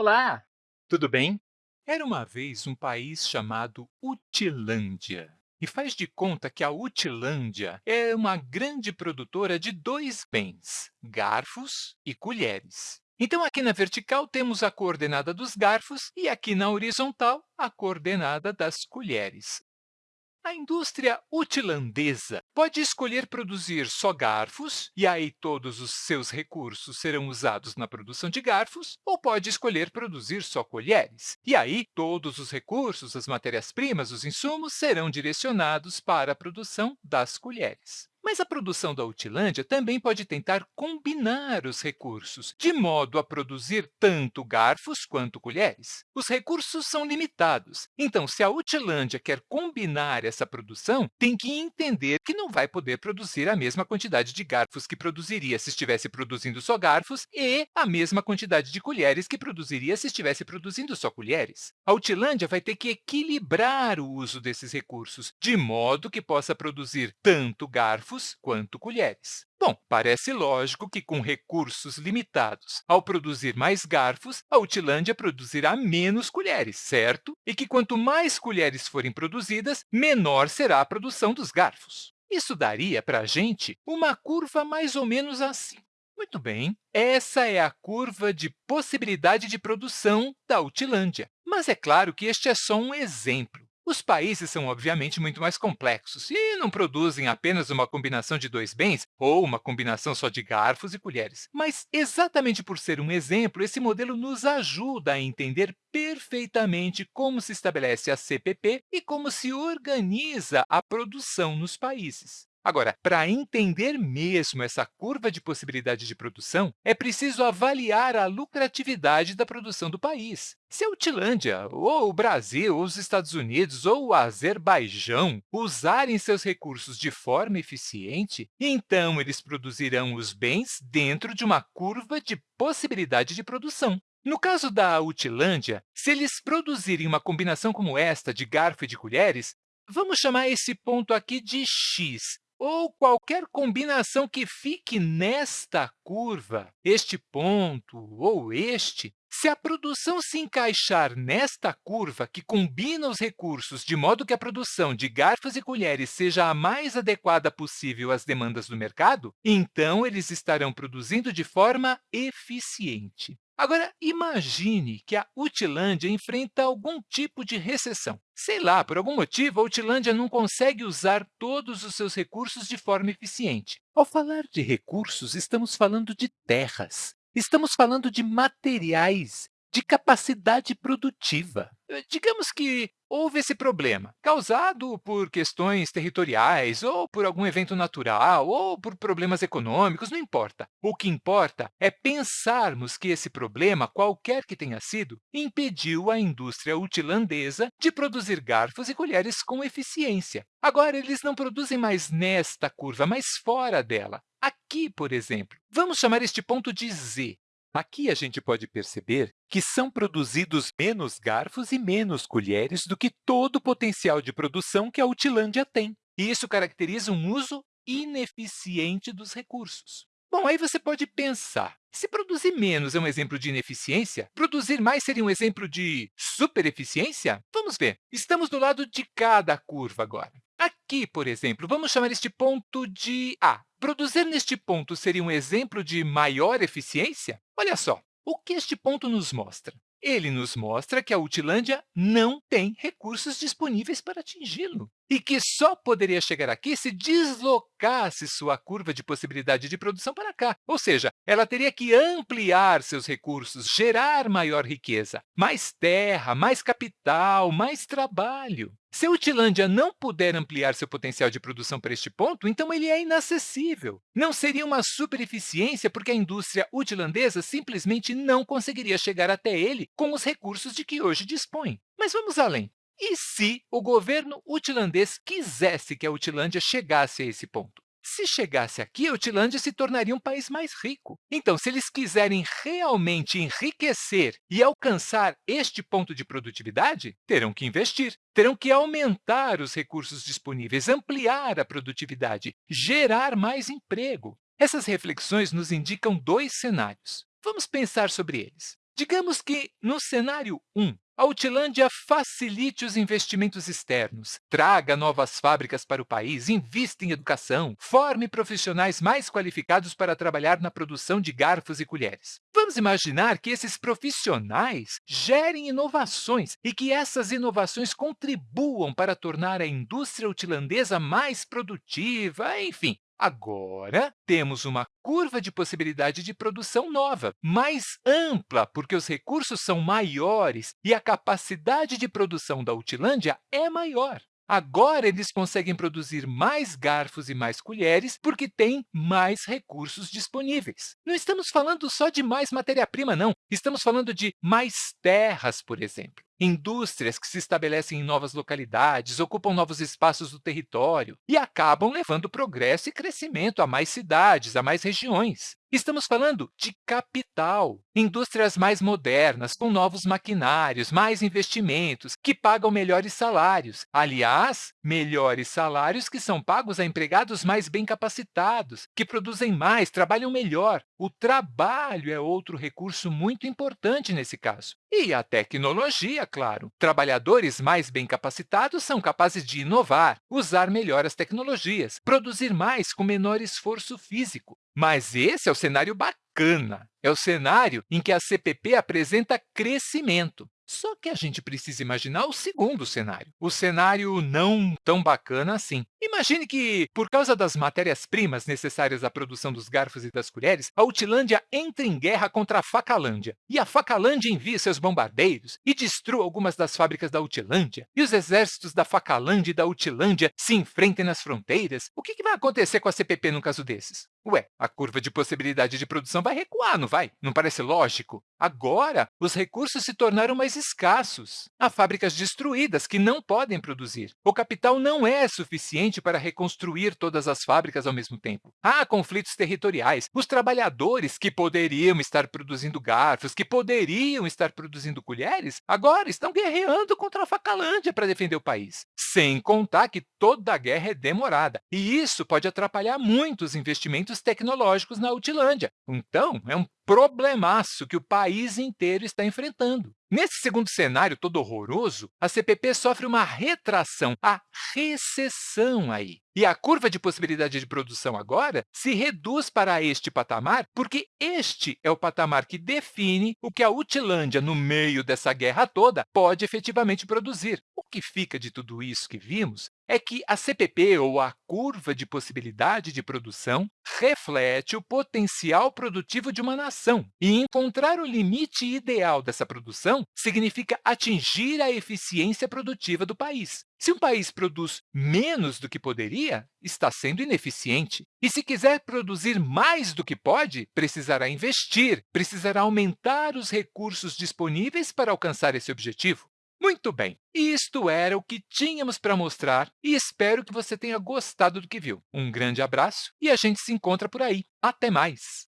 Olá! Tudo bem? Era uma vez um país chamado Utilândia. E faz de conta que a Utilândia é uma grande produtora de dois bens, garfos e colheres. Então, aqui na vertical, temos a coordenada dos garfos e aqui na horizontal, a coordenada das colheres. A indústria utilandesa pode escolher produzir só garfos, e aí todos os seus recursos serão usados na produção de garfos, ou pode escolher produzir só colheres, e aí todos os recursos, as matérias-primas, os insumos, serão direcionados para a produção das colheres. Mas a produção da Utilândia também pode tentar combinar os recursos, de modo a produzir tanto garfos quanto colheres. Os recursos são limitados, então, se a Utilândia quer combinar essa produção, tem que entender que não vai poder produzir a mesma quantidade de garfos que produziria se estivesse produzindo só garfos e a mesma quantidade de colheres que produziria se estivesse produzindo só colheres. A Utilândia vai ter que equilibrar o uso desses recursos, de modo que possa produzir tanto garfos garfos quanto colheres. Bom, parece lógico que, com recursos limitados, ao produzir mais garfos, a Utilândia produzirá menos colheres, certo? E que, quanto mais colheres forem produzidas, menor será a produção dos garfos. Isso daria para a gente uma curva mais ou menos assim. Muito bem, essa é a curva de possibilidade de produção da Utilândia. Mas é claro que este é só um exemplo. Os países são, obviamente, muito mais complexos e não produzem apenas uma combinação de dois bens ou uma combinação só de garfos e colheres. Mas, exatamente por ser um exemplo, esse modelo nos ajuda a entender perfeitamente como se estabelece a CPP e como se organiza a produção nos países. Agora, para entender mesmo essa curva de possibilidade de produção, é preciso avaliar a lucratividade da produção do país. Se a Utilândia, ou o Brasil, ou os Estados Unidos, ou o Azerbaijão usarem seus recursos de forma eficiente, então eles produzirão os bens dentro de uma curva de possibilidade de produção. No caso da Utilândia, se eles produzirem uma combinação como esta de garfo e de colheres, vamos chamar esse ponto aqui de x, ou qualquer combinação que fique nesta curva, este ponto ou este, se a produção se encaixar nesta curva, que combina os recursos de modo que a produção de garfos e colheres seja a mais adequada possível às demandas do mercado, então eles estarão produzindo de forma eficiente. Agora, imagine que a Utilândia enfrenta algum tipo de recessão. Sei lá, por algum motivo, a Utilândia não consegue usar todos os seus recursos de forma eficiente. Ao falar de recursos, estamos falando de terras, estamos falando de materiais, de capacidade produtiva. Eh, digamos que houve esse problema, causado por questões territoriais, ou por algum evento natural, ou por problemas econômicos, não importa. O que importa é pensarmos que esse problema, qualquer que tenha sido, impediu a indústria utilandesa de produzir garfos e colheres com eficiência. Agora, eles não produzem mais nesta curva, mas fora dela. Aqui, por exemplo, vamos chamar este ponto de Z. Aqui a gente pode perceber que são produzidos menos garfos e menos colheres do que todo o potencial de produção que a Utilândia tem. E isso caracteriza um uso ineficiente dos recursos. Bom, aí você pode pensar, se produzir menos é um exemplo de ineficiência, produzir mais seria um exemplo de supereficiência? Vamos ver. Estamos do lado de cada curva agora. Aqui, por exemplo, vamos chamar este ponto de A. Produzir neste ponto seria um exemplo de maior eficiência? Olha só, o que este ponto nos mostra? Ele nos mostra que a Utilândia não tem recursos disponíveis para atingi-lo e que só poderia chegar aqui se deslocasse sua curva de possibilidade de produção para cá. Ou seja, ela teria que ampliar seus recursos, gerar maior riqueza, mais terra, mais capital, mais trabalho. Se a Utilândia não puder ampliar seu potencial de produção para este ponto, então ele é inacessível. Não seria uma supereficiência porque a indústria utilandesa simplesmente não conseguiria chegar até ele com os recursos de que hoje dispõe. Mas vamos além. E se o governo utilandês quisesse que a Utilândia chegasse a esse ponto? Se chegasse aqui, a Utilândia se tornaria um país mais rico. Então, se eles quiserem realmente enriquecer e alcançar este ponto de produtividade, terão que investir, terão que aumentar os recursos disponíveis, ampliar a produtividade, gerar mais emprego. Essas reflexões nos indicam dois cenários. Vamos pensar sobre eles. Digamos que, no cenário 1, a Utilândia facilite os investimentos externos, traga novas fábricas para o país, invista em educação, forme profissionais mais qualificados para trabalhar na produção de garfos e colheres. Vamos imaginar que esses profissionais gerem inovações e que essas inovações contribuam para tornar a indústria utilandesa mais produtiva, enfim, Agora, temos uma curva de possibilidade de produção nova, mais ampla, porque os recursos são maiores e a capacidade de produção da Utilândia é maior. Agora, eles conseguem produzir mais garfos e mais colheres porque têm mais recursos disponíveis. Não estamos falando só de mais matéria-prima, não. Estamos falando de mais terras, por exemplo indústrias que se estabelecem em novas localidades, ocupam novos espaços do território e acabam levando progresso e crescimento a mais cidades, a mais regiões. Estamos falando de capital, indústrias mais modernas, com novos maquinários, mais investimentos, que pagam melhores salários. Aliás, melhores salários que são pagos a empregados mais bem capacitados, que produzem mais, trabalham melhor. O trabalho é outro recurso muito importante nesse caso. E a tecnologia, claro. Trabalhadores mais bem capacitados são capazes de inovar, usar melhor as tecnologias, produzir mais com menor esforço físico. Mas esse é o cenário bacana. É o cenário em que a CPP apresenta crescimento. Só que a gente precisa imaginar o segundo cenário, o cenário não tão bacana assim. Imagine que, por causa das matérias-primas necessárias à produção dos garfos e das colheres, a Utilândia entre em guerra contra a Facalândia, e a Facalândia envia seus bombardeiros e destrua algumas das fábricas da Utilândia, e os exércitos da Facalândia e da Utilândia se enfrentem nas fronteiras. O que vai acontecer com a CPP no caso desses? Ué, a curva de possibilidade de produção vai recuar, não vai? Não parece lógico? Agora, os recursos se tornaram mais escassos. Há fábricas destruídas que não podem produzir. O capital não é suficiente para reconstruir todas as fábricas ao mesmo tempo. Há conflitos territoriais. Os trabalhadores que poderiam estar produzindo garfos, que poderiam estar produzindo colheres, agora estão guerreando contra a Facalândia para defender o país. Sem contar que toda a guerra é demorada, e isso pode atrapalhar muito os investimentos tecnológicos na Utilândia. Então, é um problemaço que o país inteiro está enfrentando. Nesse segundo cenário todo horroroso, a CPP sofre uma retração, a recessão aí. E a curva de possibilidade de produção agora se reduz para este patamar, porque este é o patamar que define o que a Utilândia, no meio dessa guerra toda, pode efetivamente produzir. Que fica de tudo isso que vimos é que a CPP, ou a curva de possibilidade de produção, reflete o potencial produtivo de uma nação. E encontrar o limite ideal dessa produção significa atingir a eficiência produtiva do país. Se um país produz menos do que poderia, está sendo ineficiente. E se quiser produzir mais do que pode, precisará investir, precisará aumentar os recursos disponíveis para alcançar esse objetivo. Muito bem, isto era o que tínhamos para mostrar e espero que você tenha gostado do que viu. Um grande abraço e a gente se encontra por aí. Até mais!